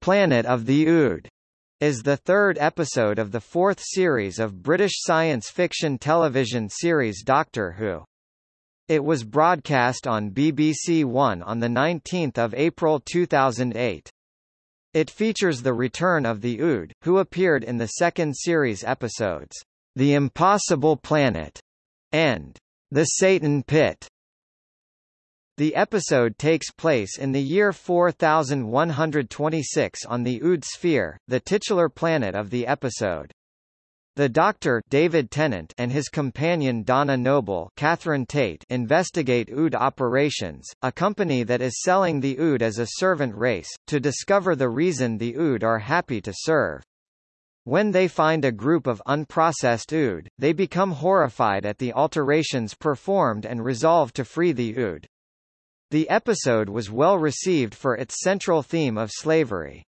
Planet of the Ood is the third episode of the fourth series of British science fiction television series Doctor Who. It was broadcast on BBC One on 19 April 2008. It features the return of the Ood, who appeared in the second series episodes, The Impossible Planet and The Satan Pit. The episode takes place in the year 4126 on the Ood sphere, the titular planet of the episode. The Doctor David Tennant and his companion Donna Noble Catherine Tate investigate Ood Operations, a company that is selling the Ood as a servant race, to discover the reason the Ood are happy to serve. When they find a group of unprocessed Ood, they become horrified at the alterations performed and resolve to free the Ood. The episode was well received for its central theme of slavery.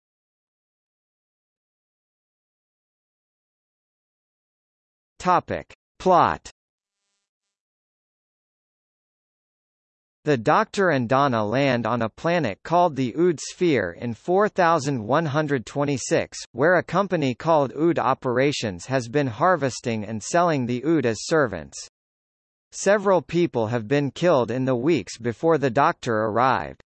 Topic. Plot The Doctor and Donna land on a planet called the Ood Sphere in 4126, where a company called Ood Operations has been harvesting and selling the Ood as servants. Several people have been killed in the weeks before the doctor arrived.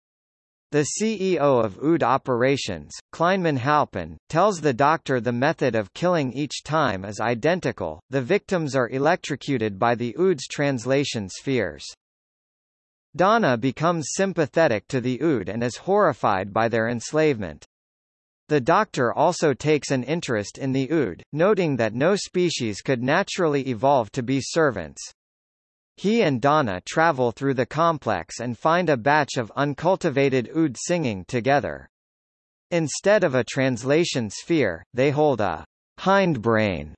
The CEO of Ood Operations, Kleinman Halpin, tells the doctor the method of killing each time is identical, the victims are electrocuted by the Ood's translation spheres. Donna becomes sympathetic to the Ood and is horrified by their enslavement. The Doctor also takes an interest in the Ood, noting that no species could naturally evolve to be servants. He and Donna travel through the complex and find a batch of uncultivated ood singing together. Instead of a translation sphere, they hold a hindbrain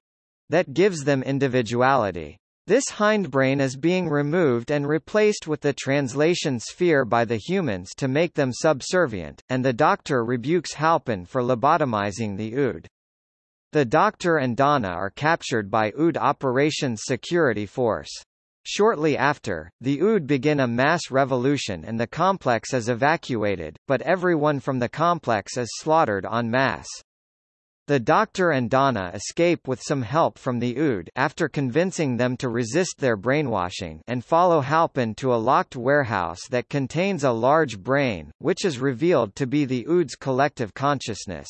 that gives them individuality. This hindbrain is being removed and replaced with the translation sphere by the humans to make them subservient, and the Doctor rebukes Halpin for lobotomizing the Ood. The Doctor and Donna are captured by Ood Operations Security Force. Shortly after, the Ood begin a mass revolution and the complex is evacuated, but everyone from the complex is slaughtered en masse. The Doctor and Donna escape with some help from the Ood after convincing them to resist their brainwashing and follow Halpin to a locked warehouse that contains a large brain, which is revealed to be the Ood's collective consciousness.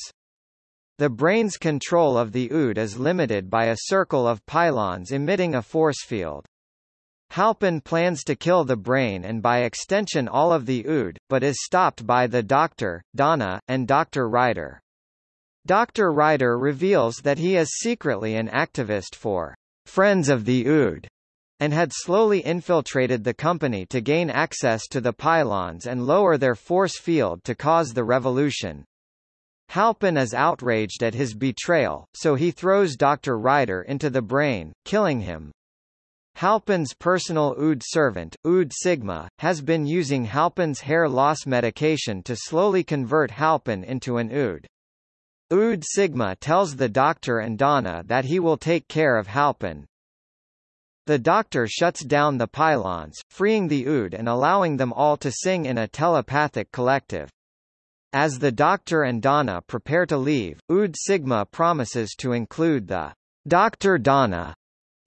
The brain's control of the Ood is limited by a circle of pylons emitting a force field. Halpin plans to kill the brain and by extension all of the Ood, but is stopped by the Doctor, Donna, and Dr. Ryder. Dr. Ryder reveals that he is secretly an activist for Friends of the Ood and had slowly infiltrated the company to gain access to the pylons and lower their force field to cause the revolution. Halpin is outraged at his betrayal, so he throws Dr. Ryder into the brain, killing him. Halpin's personal Ood servant, Ood Sigma, has been using Halpin's hair loss medication to slowly convert Halpin into an Ood. Ood Sigma tells the doctor and Donna that he will take care of Halpin. The doctor shuts down the pylons, freeing the Ood and allowing them all to sing in a telepathic collective. As the doctor and Donna prepare to leave, Ood Sigma promises to include the Dr. Donna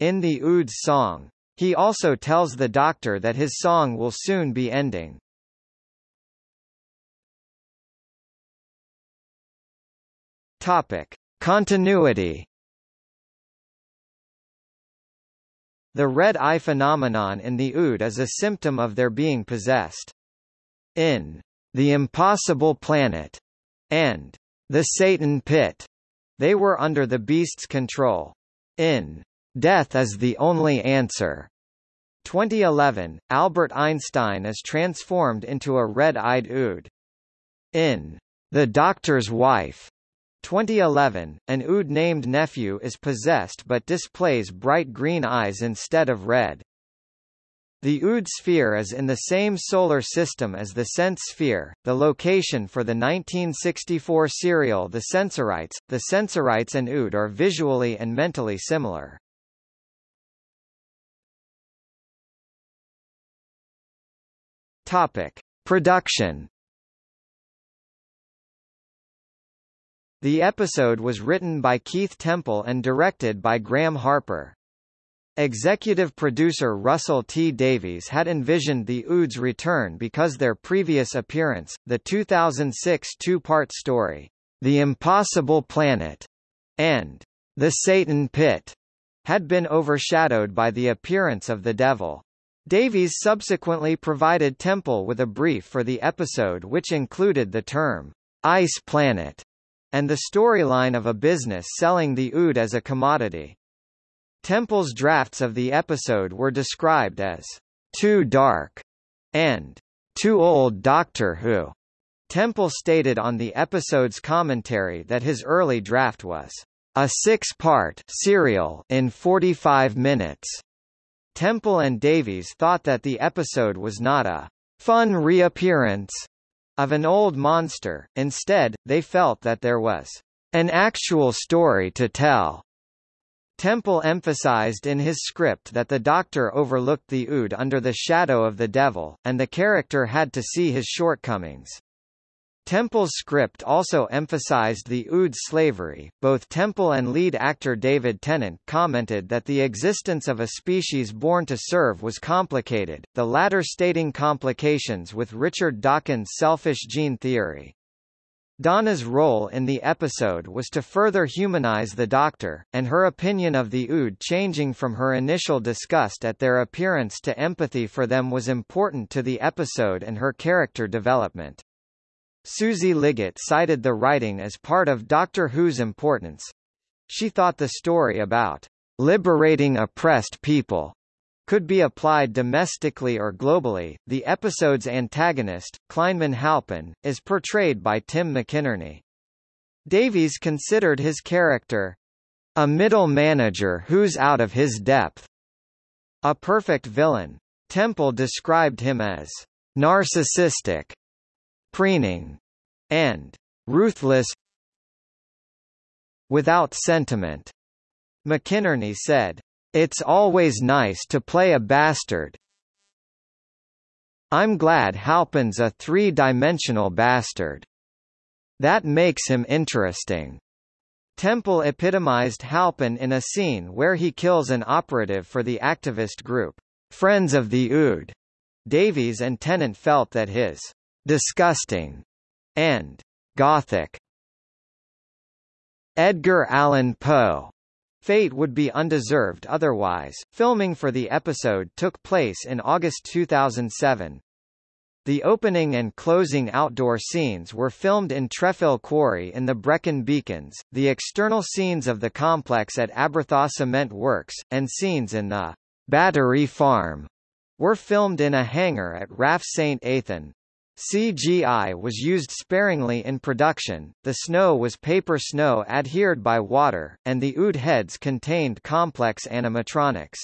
in the Ood's song. He also tells the doctor that his song will soon be ending. Topic. Continuity The red eye phenomenon in the Ood is a symptom of their being possessed. In The Impossible Planet and The Satan Pit, they were under the beast's control. In Death is the only answer. 2011, Albert Einstein is transformed into a red-eyed Ood. In The Doctor's Wife, 2011, an Ood named Nephew is possessed but displays bright green eyes instead of red. The Ood sphere is in the same solar system as the Sense sphere, the location for the 1964 serial The Sensorites. The Sensorites and Ood are visually and mentally similar. Topic: Production. The episode was written by Keith Temple and directed by Graeme Harper. Executive producer Russell T. Davies had envisioned the Oods' return because their previous appearance, the 2006 two-part story, The Impossible Planet, and The Satan Pit, had been overshadowed by the appearance of the devil. Davies subsequently provided Temple with a brief for the episode which included the term, Ice Planet, and the storyline of a business selling the Ood as a commodity. Temple's drafts of the episode were described as too dark and too old Doctor Who. Temple stated on the episode's commentary that his early draft was a six-part serial in 45 minutes. Temple and Davies thought that the episode was not a fun reappearance of an old monster, instead, they felt that there was an actual story to tell. Temple emphasized in his script that the Doctor overlooked the Ood under the shadow of the devil, and the character had to see his shortcomings. Temple's script also emphasized the Ood's slavery. Both Temple and lead actor David Tennant commented that the existence of a species born to serve was complicated, the latter stating complications with Richard Dawkins' selfish gene theory. Donna's role in the episode was to further humanize the Doctor, and her opinion of the Ood changing from her initial disgust at their appearance to empathy for them was important to the episode and her character development. Susie Liggett cited the writing as part of Doctor Who's importance. She thought the story about liberating oppressed people could be applied domestically or globally. The episode's antagonist, Kleinman Halpin, is portrayed by Tim McInnerny. Davies considered his character a middle manager who's out of his depth, a perfect villain. Temple described him as narcissistic, preening, and ruthless without sentiment. McInnerny said, it's always nice to play a bastard. I'm glad Halpin's a three-dimensional bastard. That makes him interesting. Temple epitomized Halpin in a scene where he kills an operative for the activist group, Friends of the Ood. Davies and Tennant felt that his disgusting and gothic Edgar Allan Poe Fate would be undeserved otherwise. Filming for the episode took place in August 2007. The opening and closing outdoor scenes were filmed in Trefil Quarry in the Brecon Beacons, the external scenes of the complex at Aberthaw Cement Works, and scenes in the Battery Farm were filmed in a hangar at RAF St. Athan. CGI was used sparingly in production, the snow was paper snow adhered by water, and the ood heads contained complex animatronics.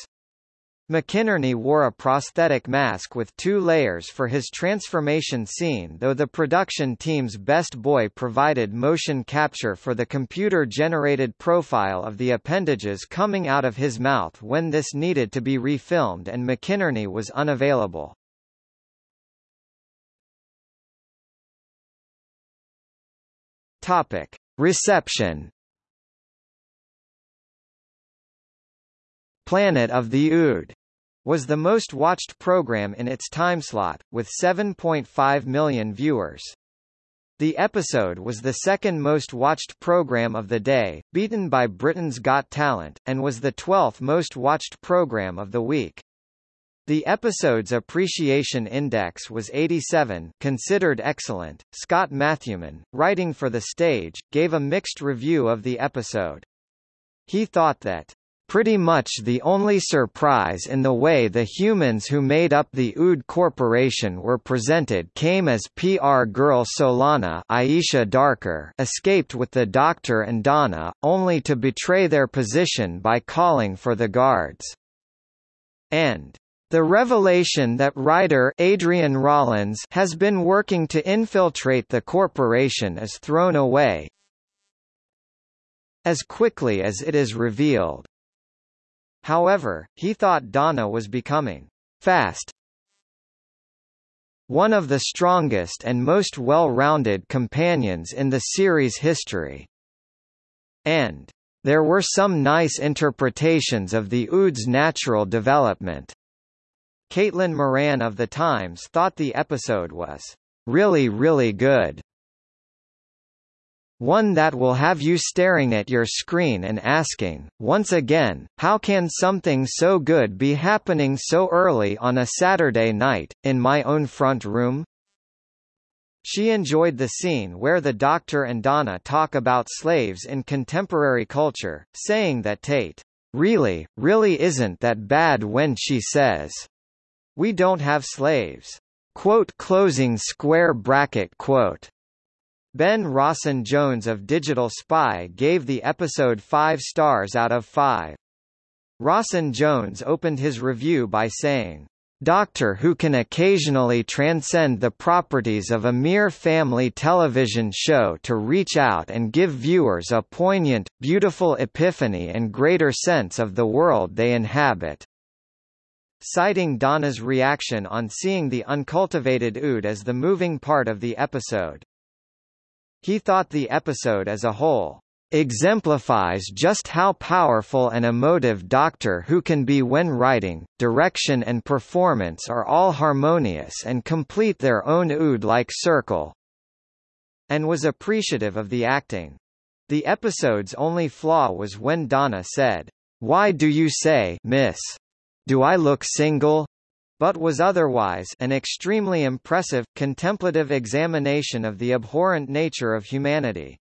McInnerny wore a prosthetic mask with two layers for his transformation scene though the production team's best boy provided motion capture for the computer-generated profile of the appendages coming out of his mouth when this needed to be refilmed and McInnerny was unavailable. Topic: Reception. Planet of the Ood was the most watched program in its timeslot, with 7.5 million viewers. The episode was the second most watched program of the day, beaten by Britain's Got Talent, and was the 12th most watched program of the week. The episode's appreciation index was 87 considered excellent. Scott Matthewman, writing for the stage, gave a mixed review of the episode. He thought that Pretty much the only surprise in the way the humans who made up the Ood Corporation were presented came as PR girl Solana Ayesha Dharker escaped with the Doctor and Donna, only to betray their position by calling for the guards. And the revelation that Ryder Adrian Rawlins has been working to infiltrate the corporation is thrown away as quickly as it is revealed. However, he thought Donna was becoming fast one of the strongest and most well-rounded companions in the series' history. and there were some nice interpretations of the Ood's natural development. Caitlin Moran of The Times thought the episode was really really good. One that will have you staring at your screen and asking, once again, how can something so good be happening so early on a Saturday night, in my own front room? She enjoyed the scene where the Doctor and Donna talk about slaves in contemporary culture, saying that Tate, really, really isn't that bad when she says, we don't have slaves. Quote closing square bracket quote. Ben Rawson-Jones of Digital Spy gave the episode 5 stars out of 5. Rawson-Jones opened his review by saying, Doctor Who can occasionally transcend the properties of a mere family television show to reach out and give viewers a poignant, beautiful epiphany and greater sense of the world they inhabit. Citing Donna's reaction on seeing the uncultivated Ood as the moving part of the episode, he thought the episode as a whole exemplifies just how powerful and emotive Doctor Who can be when writing, direction and performance are all harmonious and complete their own Ood-like circle, and was appreciative of the acting. The episode's only flaw was when Donna said, Why do you say, miss? Do I look single? but was otherwise an extremely impressive, contemplative examination of the abhorrent nature of humanity.